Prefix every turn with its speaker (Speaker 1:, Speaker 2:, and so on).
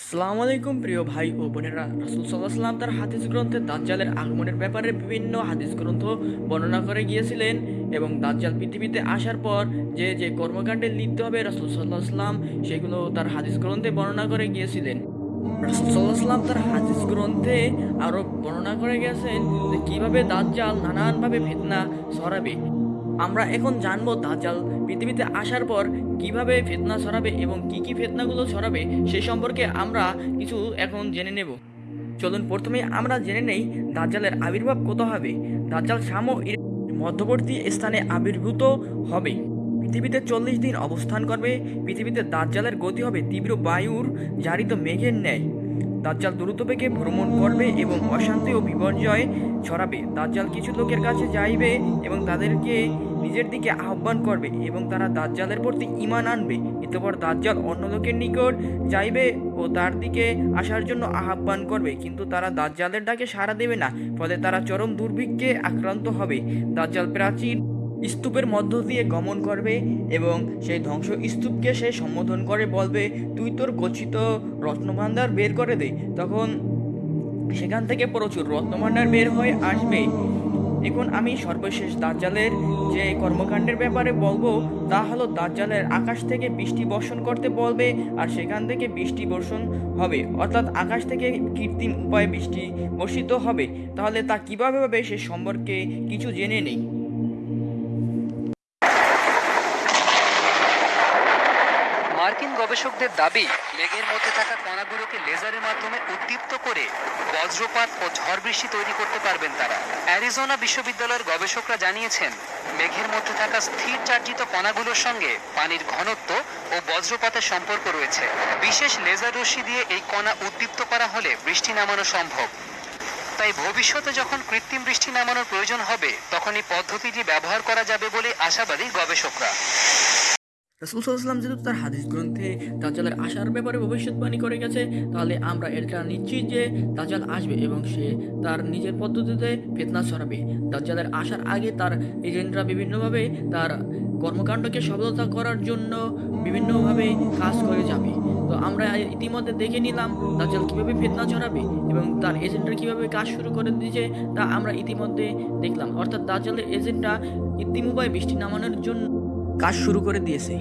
Speaker 1: আসসালামু আলাইকুম, প্রিয় ভাই ও বোনেরা। রাসুল সাল্লাহ সাল্লাম তার হাদিস গ্রন্থে দাজ্জালের আগমনের ব্যাপারে বিভিন্ন হাদিস গ্রন্থ বর্ণনা করে গিয়েছিলেন এবং দাজ্জাল পৃথিবীতে আসার পর যে যে কর্মকাণ্ডে লিপ্ত হবে রাসুল সাল্লাহ সাল্লাম সেগুলো তার হাদিস গ্রন্থে বর্ণনা করে গিয়েছিলেন। রাসুল সাল্লাহ সাল্লাম তার হাদিস গ্রন্থে আরও বর্ণনা করে গেছেন যে কীভাবে দাজ্জাল নানানভাবে ফেতনা ছড়াবে। আমরা এখন জানব দাজ্জাল পৃথিবীতে আসার পর কীভাবে ফেতনা ছড়াবে এবং কি কি ফেতনাগুলো ছড়াবে সে সম্পর্কে আমরা কিছু এখন জেনে নেব। চলুন প্রথমে আমরা জেনে নেই দাজ্জালের আবির্ভাব কত হবে। দাজ্জাল ও মধ্যবর্তী স্থানে আবির্ভূত হবে। পৃথিবীতে চল্লিশ দিন অবস্থান করবে। পৃথিবীতে দাজ্জালের গতি হবে তীব্র বায়ুর জারিত মেঘের ন্যায়। দাজ্জাল দ্রুত বেগে ভ্রমণ করবে এবং অশান্তি ও বিপর্যয় ছড়াবে। দাজ্জাল কিছু লোকের কাছে যাইবে এবং তাদেরকে নিজের দিকে আহ্বান করবে এবং তারা দাজ্জালের প্রতি ঈমান আনবে। এতপর দাজ্জাল অন্য লোকের নিকট যাইবে ও তার দিকে আসার জন্য আহ্বান করবে। কিন্তু তারা দাজ্জালের ডাকে সাড়া দেবে না, ফলে তারা চরম দুর্ভিক্ষে আক্রান্ত হবে। দাজ্জাল প্রাচীর স্তূপের মধ্য দিয়ে গমন করবে এবং সেই ধ্বংস স্তূপকে সে সম্বোধন করে, বলবে, তুই তোর গচ্ছিত রত্নভাণ্ডার বের করে দে। তখন সেখান থেকে প্রচুর রত্নভাণ্ডার বের হয়ে আসবে। এখন আমি সর্বশেষ দাজ্জালের যে কর্মকাণ্ডের ব্যাপারে বলব, তা হলো দাজ্জালের আকাশ থেকে বৃষ্টি বর্ষণ করতে বলবে, আর সেখান থেকে বৃষ্টি বর্ষণ হবে। অর্থাৎ আকাশ থেকে কৃত্রিম উপায়ে বৃষ্টি বর্ষিত হবে। তাহলে তা কীভাবে হবে সে সম্পর্কে কিছু জেনে নেই।
Speaker 2: মার্কিন গবেষকদের দাবি মেঘের মধ্যে থাকা কণাগুলোকে লেজারের মাধ্যমে উদ্দীপ্ত করে বজ্রপাত ও ঝড় বৃষ্টি তৈরি করতে পারবেন তারা। অ্যারিজোনা বিশ্ববিদ্যালয়ের গবেষকরা জানিয়েছেন, মেঘের মধ্যে থাকা স্থির চার্জিত কণাগুলোর সঙ্গে পানির ঘনত্ব ও বজ্রপাতের সম্পর্ক রয়েছে। বিশেষ লেজার রশ্মি দিয়ে এই কণা উদ্দীপ্ত করা হলে বৃষ্টি নামানো সম্ভব। তাই ভবিষ্যতে যখন কৃত্রিম বৃষ্টি নামানোর প্রয়োজন হবে তখন এই পদ্ধতিটি ব্যবহার করা যাবে বলে আশাবাদী গবেষকরা।
Speaker 1: রাসুল যেহেতু তার হাদিস গ্রন্থে দাজ্জালের আসার ব্যাপারে ভবিষ্যৎবাণী করে গেছে, তাহলে আমরা এটা নিশ্চিত যে দাজ্জাল আসবে এবং সে তার নিজের পদ্ধতিতে ফেতনা ছড়াবে। দাজ্জালের আসার আগে তার এজেন্টরা বিভিন্নভাবে তার কর্মকাণ্ডকে সফলতা করার জন্য বিভিন্নভাবে কাজ করে যাবে। তো আমরা ইতিমধ্যে দেখে নিলাম দাজ্জাল কীভাবে ফেতনা ছড়াবে এবং তার এজেন্টরা কীভাবে কাজ শুরু করে দিয়েছে তা আমরা ইতিমধ্যে দেখলাম। অর্থাৎ দাজ্জালের এজেন্টরা উপায়ে বৃষ্টি নামানোর জন্য কাজ শুরু করে দিয়েছে।